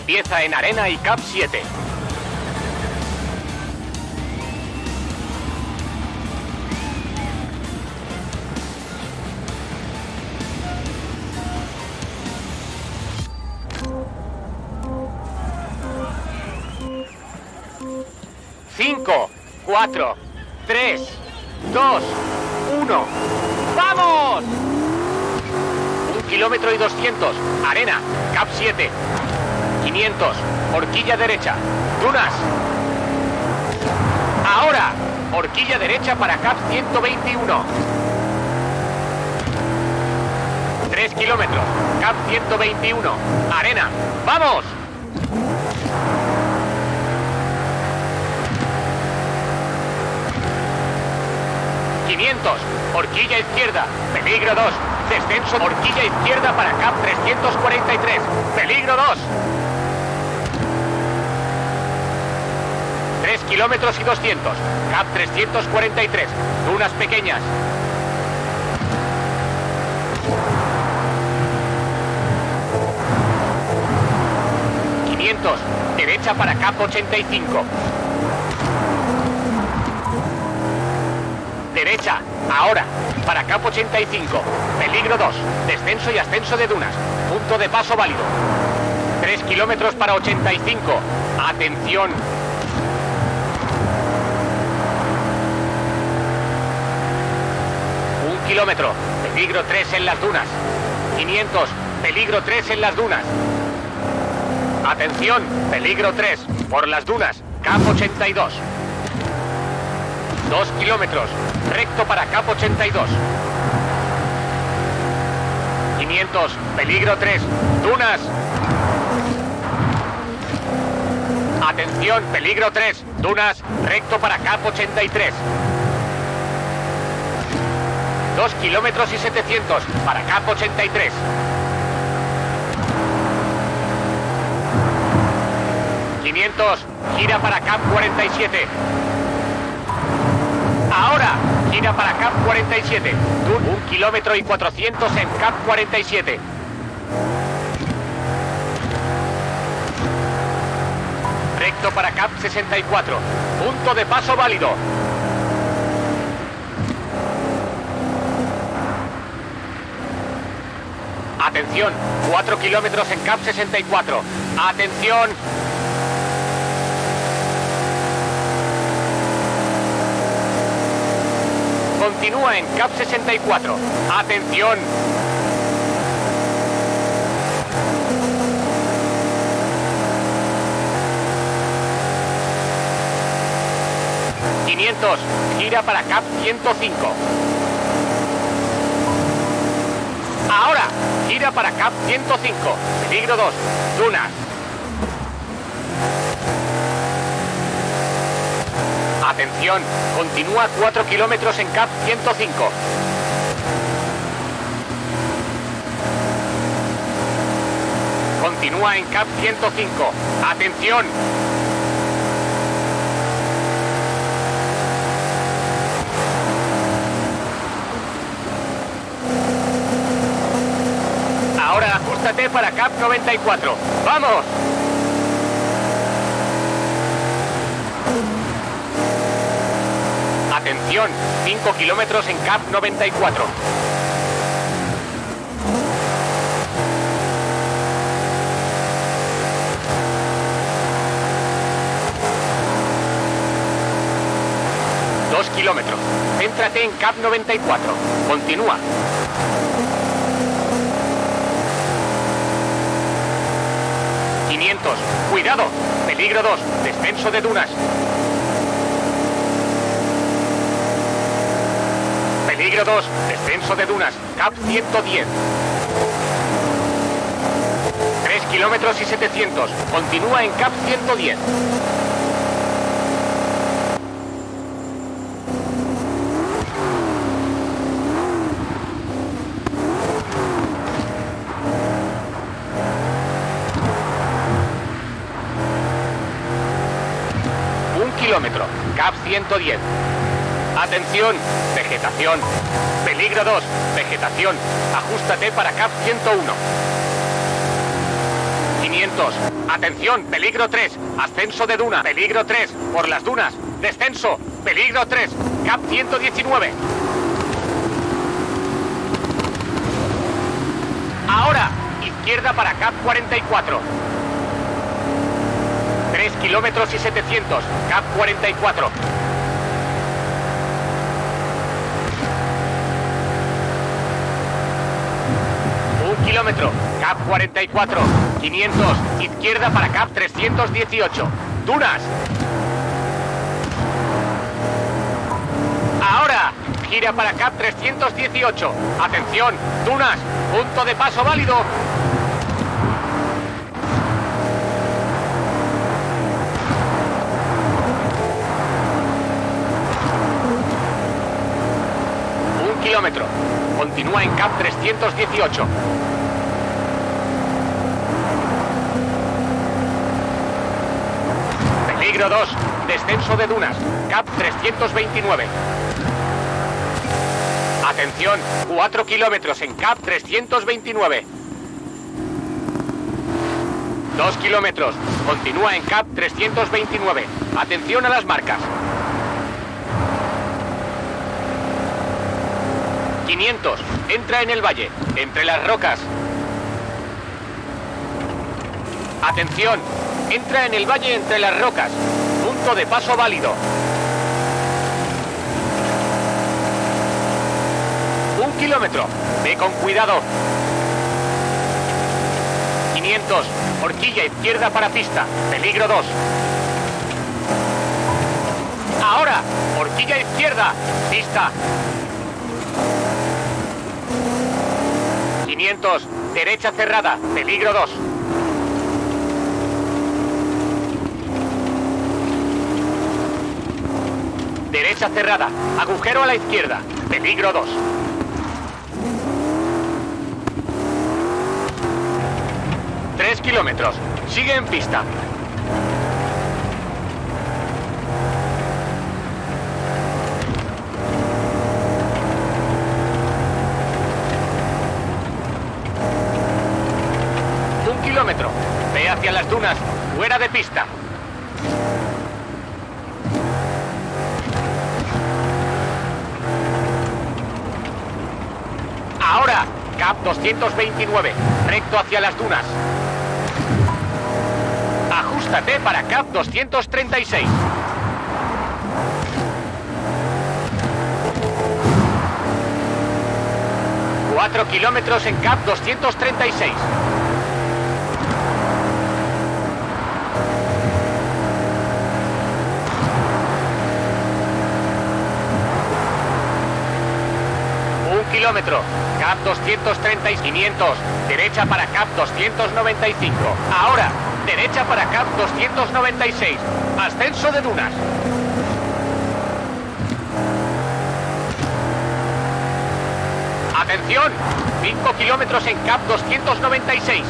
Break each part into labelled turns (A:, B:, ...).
A: Empieza en arena y cap 7. Cinco, cuatro, tres, dos, uno. ¡Vamos! Un kilómetro y doscientos. Arena, cap 7. 500. Horquilla derecha. Dunas. Ahora. Horquilla derecha para cap 121. 3 kilómetros. Cap 121. Arena. ¡Vamos! ¡500! Horquilla izquierda. Peligro 2. Descenso. Horquilla izquierda para cap 343. Peligro 2. 3 kilómetros y 200. Cap 343. Dunas pequeñas. ¡500! Derecha para cap 85. Derecha, ahora, para cap 85. Peligro 2. Descenso y ascenso de dunas. Punto de paso válido. 3 kilómetros para 85. Atención. Un kilómetro. Peligro 3 en las dunas. 500. Peligro 3 en las dunas. Atención. Peligro 3. Por las dunas. Cap 82. 2 kilómetros. Recto para cap 82. 500. Peligro 3. Dunas. Atención. Peligro 3. Dunas. Recto para cap 83. 2 kilómetros y 700 para cap 83. ¡500! Gira para cap 47. Ahora, gira para cap 47. Un, kilómetro y 400 en cap 47. Recto para cap 64. Punto de paso válido. Atención, 4 kilómetros en CAP 64. Atención. Continúa en CAP 64. Atención. ¡500! Gira para CAP 105. Ahora, gira para CAP 105. Peligro 2. Dunas. Atención, continúa 4 kilómetros en CAP 105. Continúa en CAP 105. Atención. Para CAP 94. ¡Vamos! Atención, 5 kilómetros en CAP 94. Dos kilómetros. Céntrate en CAP 94. Continúa. ¡500! ¡Cuidado! Peligro 2. Descenso de dunas. Peligro 2. Descenso de dunas. CAP 110. 3 kilómetros y 700. Continúa en CAP 110. Un kilómetro. CAP 110. Atención, vegetación. Peligro 2, vegetación. Ajustate para CAP 101. 500. Atención, peligro 3. Ascenso de duna. Peligro 3. Por las dunas. Descenso. Peligro 3. CAP 119. Ahora. Izquierda para CAP 44. 3 kilómetros y 700. CAP 44. CAP 44. 500. Izquierda para CAP 318. Dunas. Ahora. Gira para CAP 318. Atención. Dunas. Punto de paso válido. Un kilómetro. Continúa en CAP 318. Peligro 2. Descenso de dunas. CAP 329. Atención. 4 kilómetros en CAP 329. 2 kilómetros. Continúa en CAP 329. Atención a las marcas. 500. Entra en el valle, entre las rocas. Atención. Entra en el valle entre las rocas. Punto de paso válido. Un kilómetro. Ve con cuidado. 500. Horquilla izquierda para pista. Peligro 2. Ahora. Horquilla izquierda. Pista. 500. Derecha cerrada. Peligro 2. Derecha cerrada. Agujero a la izquierda. Peligro 2. Tres kilómetros. Sigue en pista. Un kilómetro. Ve hacia las dunas. Fuera de pista. CAP 229, recto hacia las dunas. Ajustate para CAP 236. Cuatro kilómetros en CAP 236. Un kilómetro. CAP 230 y 500. Derecha para CAP 295. Ahora, derecha para CAP 296. Ascenso de dunas. Atención. 5 kilómetros en CAP 296.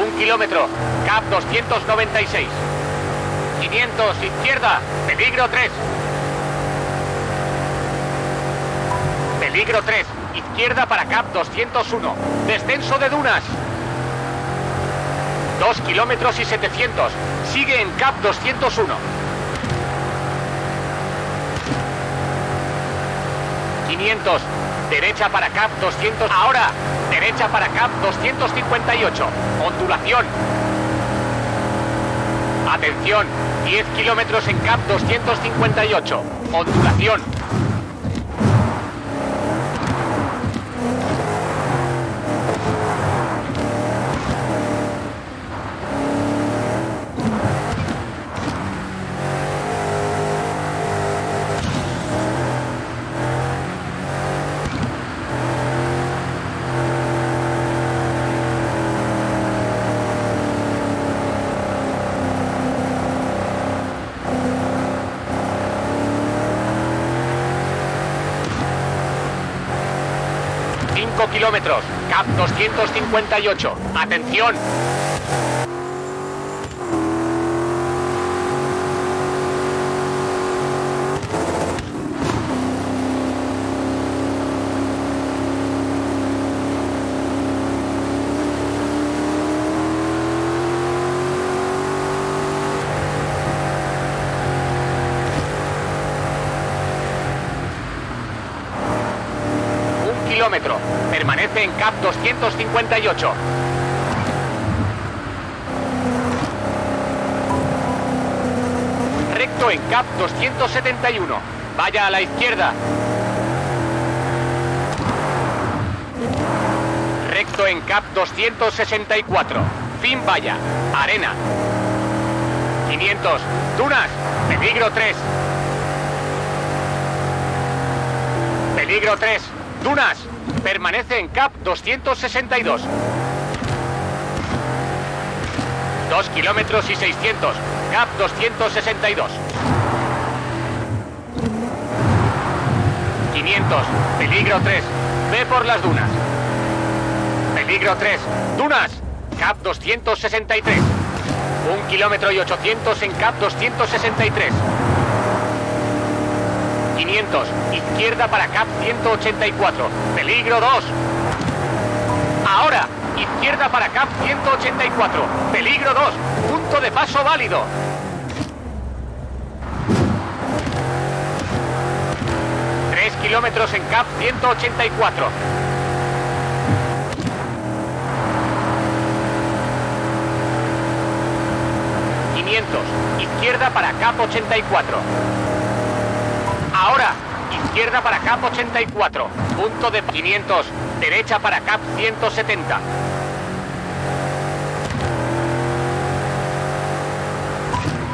A: Un kilómetro. CAP 296. 500 izquierda. Peligro 3. Peligro 3. Izquierda para CAP 201. Descenso de dunas. 2 kilómetros y 700. Sigue en CAP 201. 500. Derecha para CAP 200. Ahora. Derecha para CAP 258. Ondulación. Atención. 10 kilómetros en CAP 258. Ondulación. CAP 258. Atención. Permanece en CAP 258. Recto en CAP 271. Vaya a la izquierda. Recto en CAP 264. Fin vaya. Arena. 500. Dunas. Peligro 3. Peligro 3. Dunas, permanece en CAP 262. 2 kilómetros y 600. CAP 262. 500. Peligro 3. Ve por las dunas. Peligro 3. Dunas. CAP 263. 1 kilómetro y 800 en CAP 263. 500. Izquierda para CAP 184. Peligro 2. Ahora. Izquierda para CAP 184. Peligro 2. Punto de paso válido. Kilómetros en CAP 184. Izquierda para CAP 84. Izquierda para CAP 84. Punto de 500. Derecha para CAP 170.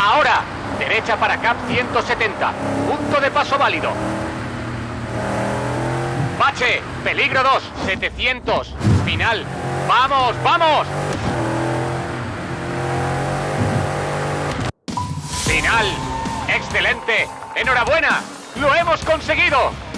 A: Ahora, derecha para CAP 170. Punto de paso válido. Bache, peligro 2, 700. Final. ¡Vamos, vamos! Final. Excelente. Enhorabuena. ¡Lo hemos conseguido!